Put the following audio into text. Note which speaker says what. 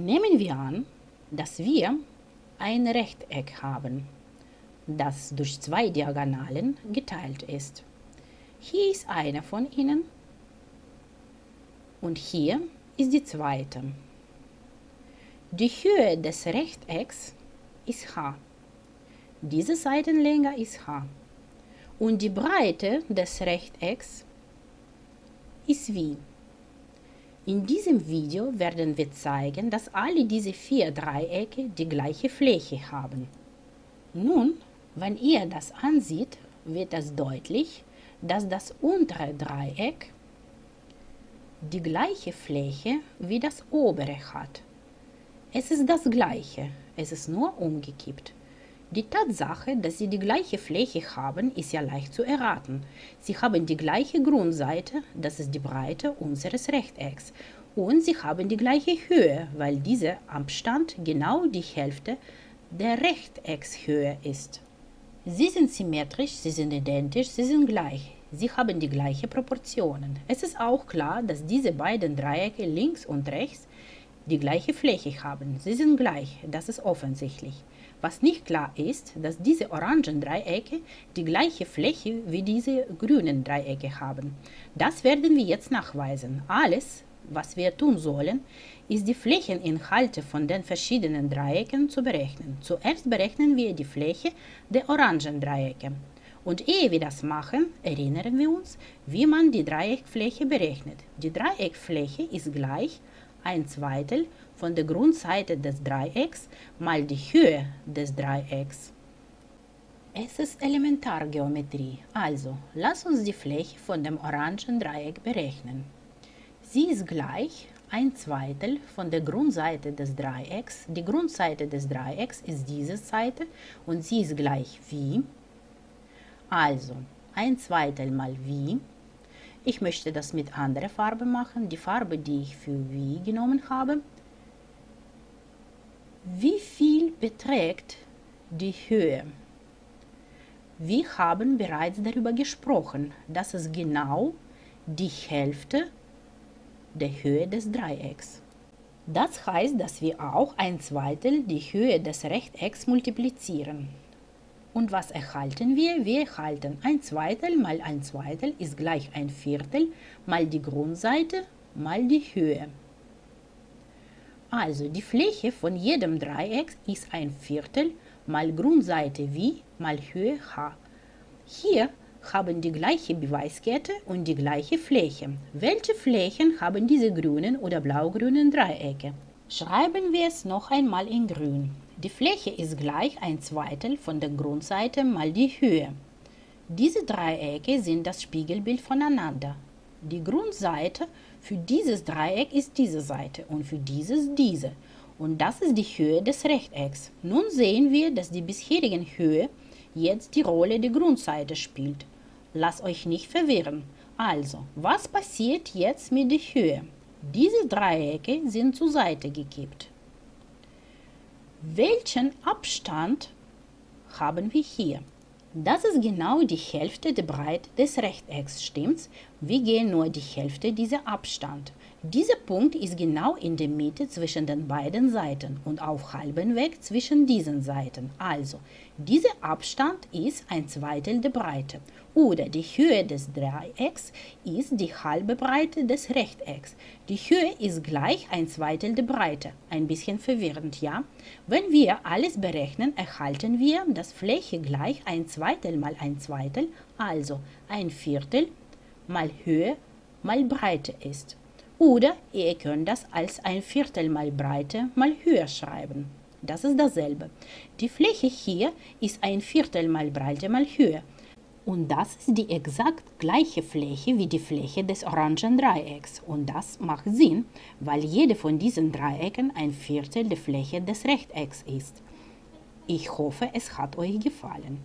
Speaker 1: Nehmen wir an, dass wir ein Rechteck haben, das durch zwei Diagonalen geteilt ist. Hier ist eine von ihnen und hier ist die zweite. Die Höhe des Rechtecks ist h. Diese Seitenlänge ist h. Und die Breite des Rechtecks ist v. In diesem Video werden wir zeigen, dass alle diese vier Dreiecke die gleiche Fläche haben. Nun, wenn ihr das ansieht, wird es deutlich, dass das untere Dreieck die gleiche Fläche wie das obere hat. Es ist das gleiche, es ist nur umgekippt. Die Tatsache, dass sie die gleiche Fläche haben, ist ja leicht zu erraten. Sie haben die gleiche Grundseite, das ist die Breite unseres Rechtecks, und sie haben die gleiche Höhe, weil dieser Abstand genau die Hälfte der Rechteckshöhe ist. Sie sind symmetrisch, sie sind identisch, sie sind gleich. Sie haben die gleichen Proportionen. Es ist auch klar, dass diese beiden Dreiecke links und rechts die gleiche Fläche haben. Sie sind gleich, das ist offensichtlich. Was nicht klar ist, dass diese orangen Dreiecke die gleiche Fläche wie diese grünen Dreiecke haben. Das werden wir jetzt nachweisen. Alles, was wir tun sollen, ist die Flächeninhalte von den verschiedenen Dreiecken zu berechnen. Zuerst berechnen wir die Fläche der orangen Dreiecke. Und ehe wir das machen, erinnern wir uns, wie man die Dreieckfläche berechnet. Die Dreieckfläche ist gleich 1 Zweitel von der Grundseite des Dreiecks mal die Höhe des Dreiecks. Es ist Elementargeometrie, also lass uns die Fläche von dem orangen Dreieck berechnen. Sie ist gleich 1 Zweitel von der Grundseite des Dreiecks. Die Grundseite des Dreiecks ist diese Seite und sie ist gleich wie. Also 1 Zweitel mal wie. Ich möchte das mit anderer Farbe machen, die Farbe, die ich für wie genommen habe. Wie viel beträgt die Höhe? Wir haben bereits darüber gesprochen, dass es genau die Hälfte der Höhe des Dreiecks. Das heißt, dass wir auch ein Zweitel die Höhe des Rechtecks multiplizieren. Und was erhalten wir? Wir erhalten ein Zweitel mal ein Zweitel ist gleich ein Viertel mal die Grundseite mal die Höhe. Also die Fläche von jedem Dreieck ist ein Viertel mal Grundseite wie mal Höhe h. Hier haben die gleiche Beweiskette und die gleiche Fläche. Welche Flächen haben diese grünen oder blaugrünen Dreiecke? Schreiben wir es noch einmal in grün. Die Fläche ist gleich ein Zweitel von der Grundseite mal die Höhe. Diese Dreiecke sind das Spiegelbild voneinander. Die Grundseite für dieses Dreieck ist diese Seite und für dieses diese. Und das ist die Höhe des Rechtecks. Nun sehen wir, dass die bisherigen Höhe jetzt die Rolle der Grundseite spielt. Lasst euch nicht verwirren. Also, was passiert jetzt mit der Höhe? Diese Dreiecke sind zur Seite gekippt. Welchen Abstand haben wir hier? Das ist genau die Hälfte der Breite des Rechtecks, stimmt's? Wir gehen nur die Hälfte dieser Abstand. Dieser Punkt ist genau in der Mitte zwischen den beiden Seiten und auf halbem Weg zwischen diesen Seiten. Also, dieser Abstand ist ein Zweitel der Breite. Oder die Höhe des Dreiecks ist die halbe Breite des Rechtecks. Die Höhe ist gleich ein Zweitel der Breite. Ein bisschen verwirrend, ja? Wenn wir alles berechnen, erhalten wir, dass Fläche gleich ein Zweitel mal ein Zweitel, also ein Viertel mal Höhe mal Breite ist. Oder ihr könnt das als ein Viertel mal Breite mal Höhe schreiben. Das ist dasselbe. Die Fläche hier ist ein Viertel mal Breite mal Höhe. Und das ist die exakt gleiche Fläche wie die Fläche des orangen Dreiecks. Und das macht Sinn, weil jede von diesen Dreiecken ein Viertel der Fläche des Rechtecks ist. Ich hoffe, es hat euch gefallen.